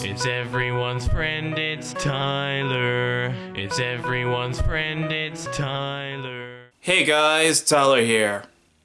It's everyone's friend, it's Tyler. It's everyone's friend, it's Tyler. Hey guys, Tyler here.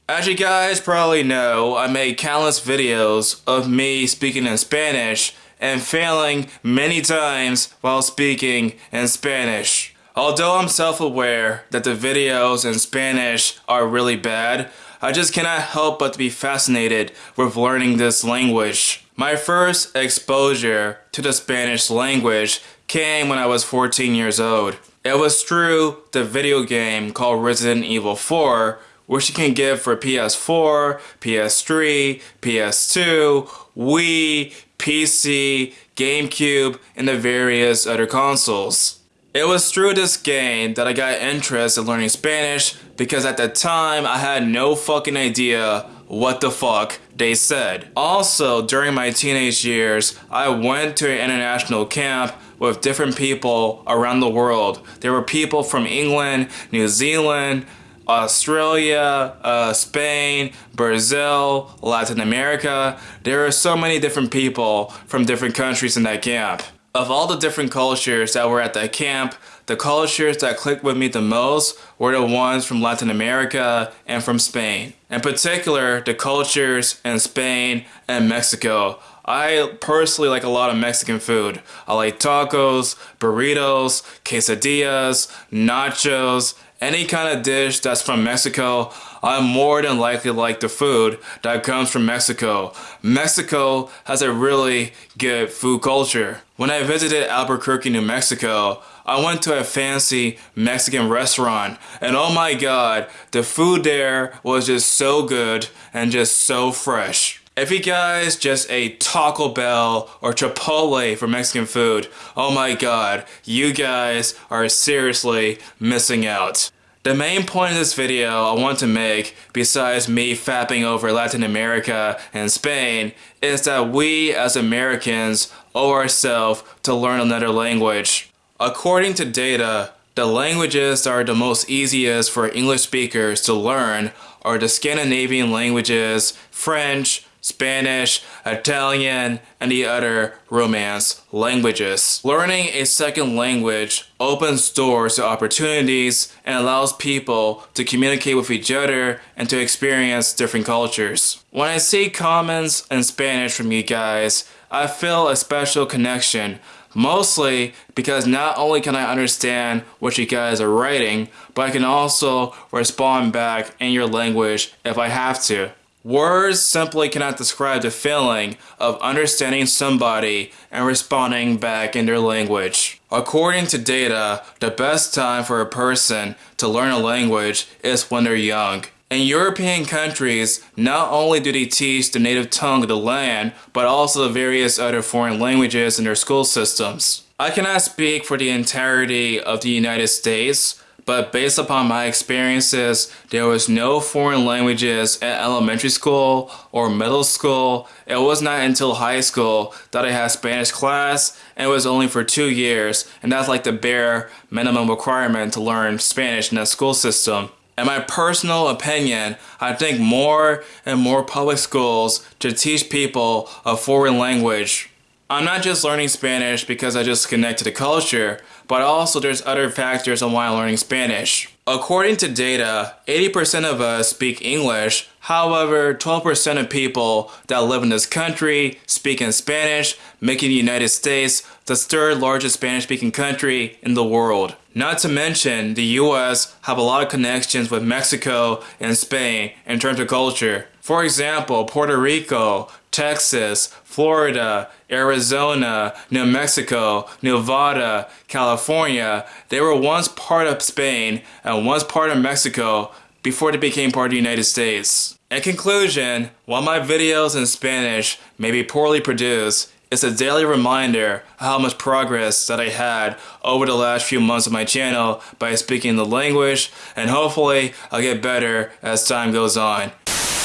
As you guys probably know, I made countless videos of me speaking in Spanish and failing many times while speaking in Spanish. Although I'm self-aware that the videos in Spanish are really bad, I just cannot help but to be fascinated with learning this language. My first exposure to the Spanish language came when I was 14 years old. It was through the video game called Resident Evil 4, which you can get for PS4, PS3, PS2, Wii, PC, GameCube, and the various other consoles. It was through this game that I got interested in learning Spanish because at the time I had no fucking idea what the fuck they said. Also, during my teenage years, I went to an international camp with different people around the world. There were people from England, New Zealand, Australia, uh, Spain, Brazil, Latin America. There are so many different people from different countries in that camp. Of all the different cultures that were at that camp, the cultures that clicked with me the most were the ones from Latin America and from Spain. In particular, the cultures in Spain and Mexico. I personally like a lot of Mexican food. I like tacos, burritos, quesadillas, nachos, any kind of dish that's from Mexico, I'm more than likely like the food that comes from Mexico. Mexico has a really good food culture. When I visited Albuquerque, New Mexico, I went to a fancy Mexican restaurant and oh my god, the food there was just so good and just so fresh. If you guys just ate Taco Bell or Chipotle for Mexican food, oh my god, you guys are seriously missing out. The main point of this video I want to make, besides me fapping over Latin America and Spain, is that we as Americans owe ourselves to learn another language. According to data, the languages that are the most easiest for English speakers to learn are the Scandinavian languages, French, Spanish, Italian, and the other Romance languages. Learning a second language opens doors to opportunities and allows people to communicate with each other and to experience different cultures. When I see comments in Spanish from you guys, I feel a special connection Mostly because not only can I understand what you guys are writing, but I can also respond back in your language if I have to. Words simply cannot describe the feeling of understanding somebody and responding back in their language. According to data, the best time for a person to learn a language is when they're young. In European countries, not only do they teach the native tongue of the land, but also the various other foreign languages in their school systems. I cannot speak for the entirety of the United States, but based upon my experiences, there was no foreign languages at elementary school or middle school. It was not until high school that I had Spanish class and it was only for two years and that's like the bare minimum requirement to learn Spanish in the school system. In my personal opinion, I think more and more public schools should teach people a foreign language I'm not just learning Spanish because I just connect to the culture, but also there's other factors on why I'm learning Spanish. According to data, 80% of us speak English, however, 12% of people that live in this country speak in Spanish, making the United States the third largest Spanish speaking country in the world. Not to mention, the US have a lot of connections with Mexico and Spain in terms of culture. For example, Puerto Rico, Texas, Florida, Arizona, New Mexico, Nevada, California, they were once part of Spain and once part of Mexico before they became part of the United States. In conclusion, while my videos in Spanish may be poorly produced, it's a daily reminder of how much progress that I had over the last few months of my channel by speaking the language and hopefully I'll get better as time goes on.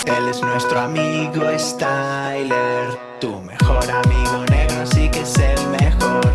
Él es nuestro amigo Styler Tu mejor amigo negro sí que es el mejor